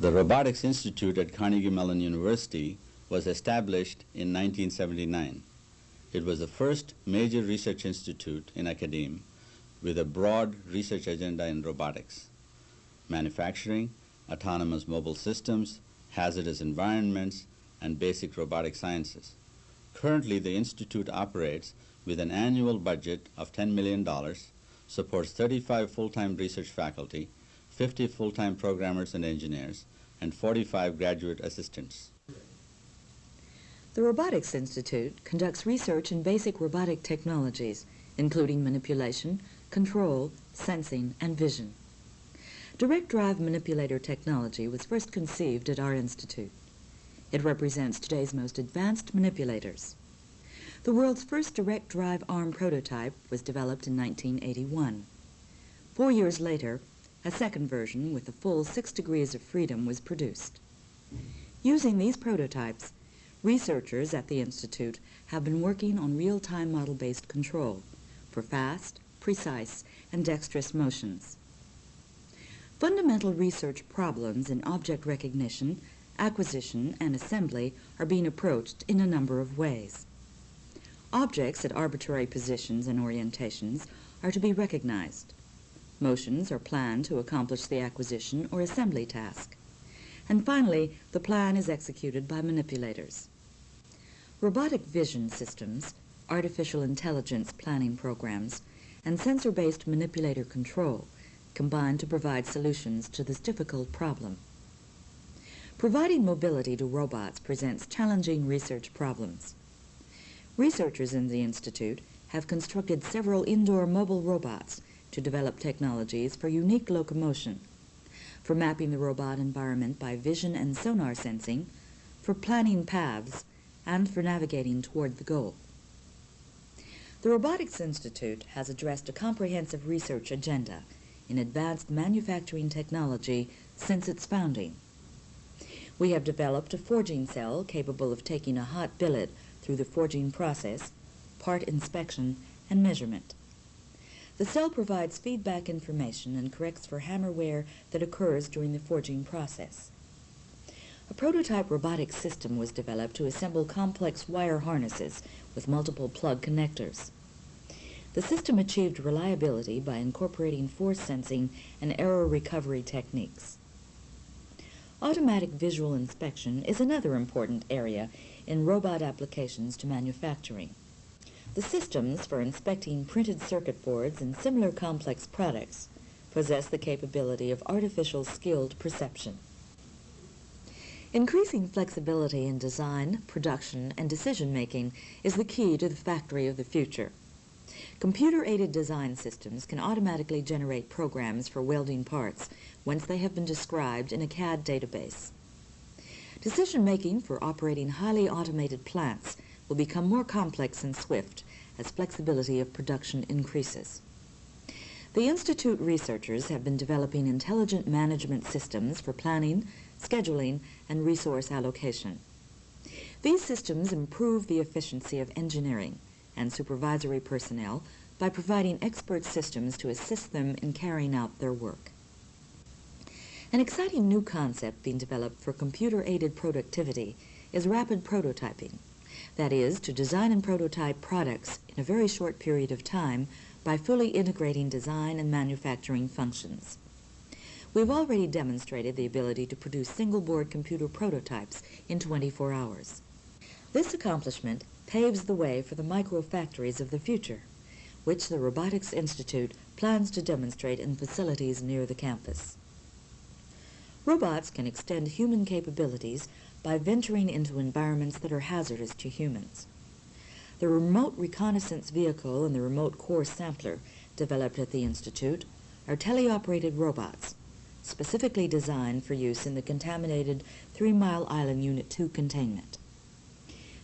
The Robotics Institute at Carnegie Mellon University was established in 1979. It was the first major research institute in academia with a broad research agenda in robotics, manufacturing, autonomous mobile systems, hazardous environments, and basic robotic sciences. Currently, the institute operates with an annual budget of $10 million, supports 35 full-time research faculty, 50 full-time programmers and engineers, and 45 graduate assistants. The Robotics Institute conducts research in basic robotic technologies, including manipulation, control, sensing, and vision. Direct drive manipulator technology was first conceived at our institute. It represents today's most advanced manipulators. The world's first direct drive arm prototype was developed in 1981. Four years later, a second version with the full six degrees of freedom was produced. Using these prototypes, researchers at the Institute have been working on real-time model-based control for fast, precise, and dexterous motions. Fundamental research problems in object recognition, acquisition, and assembly are being approached in a number of ways. Objects at arbitrary positions and orientations are to be recognized. Motions are planned to accomplish the acquisition or assembly task. And finally, the plan is executed by manipulators. Robotic vision systems, artificial intelligence planning programs, and sensor-based manipulator control combine to provide solutions to this difficult problem. Providing mobility to robots presents challenging research problems. Researchers in the Institute have constructed several indoor mobile robots to develop technologies for unique locomotion, for mapping the robot environment by vision and sonar sensing, for planning paths, and for navigating toward the goal. The Robotics Institute has addressed a comprehensive research agenda in advanced manufacturing technology since its founding. We have developed a forging cell capable of taking a hot billet through the forging process, part inspection, and measurement. The cell provides feedback information and corrects for hammer wear that occurs during the forging process. A prototype robotic system was developed to assemble complex wire harnesses with multiple plug connectors. The system achieved reliability by incorporating force sensing and error recovery techniques. Automatic visual inspection is another important area in robot applications to manufacturing. The systems for inspecting printed circuit boards and similar complex products possess the capability of artificial skilled perception. Increasing flexibility in design, production, and decision-making is the key to the factory of the future. Computer-aided design systems can automatically generate programs for welding parts once they have been described in a CAD database. Decision-making for operating highly automated plants will become more complex and swift as flexibility of production increases. The Institute researchers have been developing intelligent management systems for planning, scheduling, and resource allocation. These systems improve the efficiency of engineering and supervisory personnel by providing expert systems to assist them in carrying out their work. An exciting new concept being developed for computer-aided productivity is rapid prototyping. That is, to design and prototype products in a very short period of time by fully integrating design and manufacturing functions. We've already demonstrated the ability to produce single-board computer prototypes in 24 hours. This accomplishment paves the way for the microfactories of the future, which the Robotics Institute plans to demonstrate in facilities near the campus. Robots can extend human capabilities by venturing into environments that are hazardous to humans. The Remote Reconnaissance Vehicle and the Remote Core Sampler, developed at the Institute, are teleoperated robots, specifically designed for use in the contaminated Three Mile Island Unit 2 containment.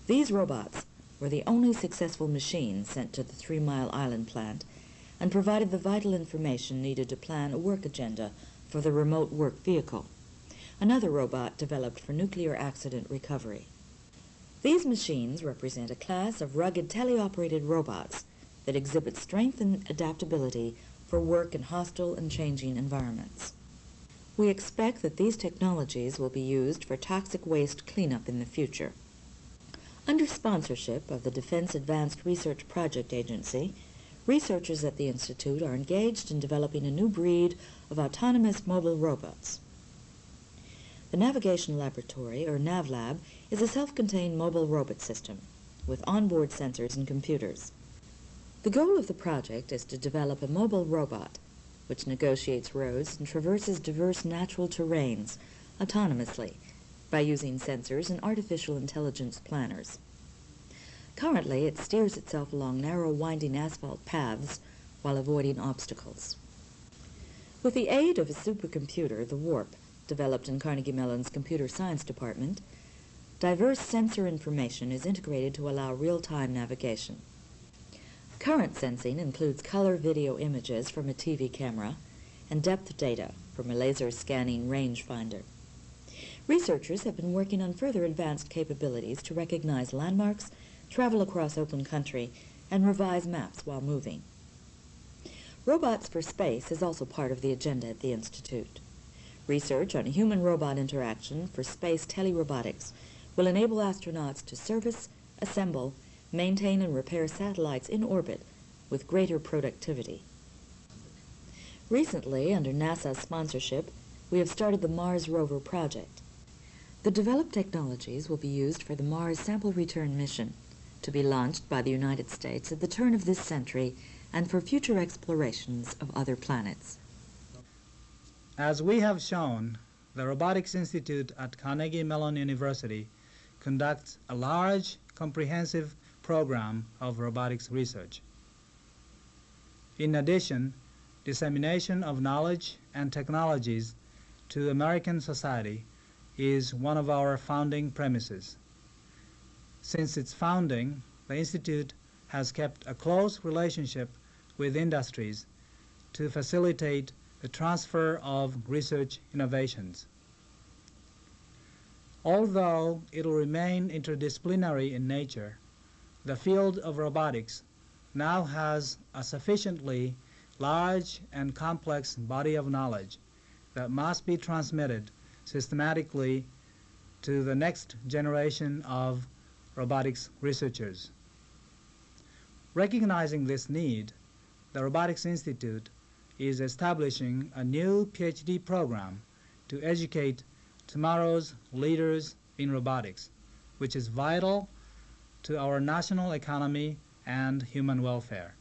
These robots were the only successful machine sent to the Three Mile Island plant and provided the vital information needed to plan a work agenda for the remote work vehicle, another robot developed for nuclear accident recovery. These machines represent a class of rugged teleoperated robots that exhibit strength and adaptability for work in hostile and changing environments. We expect that these technologies will be used for toxic waste cleanup in the future. Under sponsorship of the Defense Advanced Research Project Agency, researchers at the Institute are engaged in developing a new breed of autonomous mobile robots. The Navigation Laboratory, or NavLab, is a self-contained mobile robot system with onboard sensors and computers. The goal of the project is to develop a mobile robot which negotiates roads and traverses diverse natural terrains autonomously by using sensors and artificial intelligence planners. Currently, it steers itself along narrow winding asphalt paths while avoiding obstacles. With the aid of a supercomputer, the WARP, developed in Carnegie Mellon's Computer Science Department, diverse sensor information is integrated to allow real-time navigation. Current sensing includes color video images from a TV camera and depth data from a laser scanning rangefinder. Researchers have been working on further advanced capabilities to recognize landmarks, travel across open country, and revise maps while moving. Robots for Space is also part of the agenda at the Institute. Research on human-robot interaction for space telerobotics will enable astronauts to service, assemble, maintain and repair satellites in orbit with greater productivity. Recently, under NASA's sponsorship, we have started the Mars Rover project. The developed technologies will be used for the Mars Sample Return mission, to be launched by the United States at the turn of this century and for future explorations of other planets. As we have shown, the Robotics Institute at Carnegie Mellon University conducts a large, comprehensive program of robotics research. In addition, dissemination of knowledge and technologies to American society is one of our founding premises. Since its founding, the Institute has kept a close relationship with industries to facilitate the transfer of research innovations. Although it will remain interdisciplinary in nature, the field of robotics now has a sufficiently large and complex body of knowledge that must be transmitted systematically to the next generation of robotics researchers. Recognizing this need, the Robotics Institute is establishing a new PhD program to educate tomorrow's leaders in robotics, which is vital to our national economy and human welfare.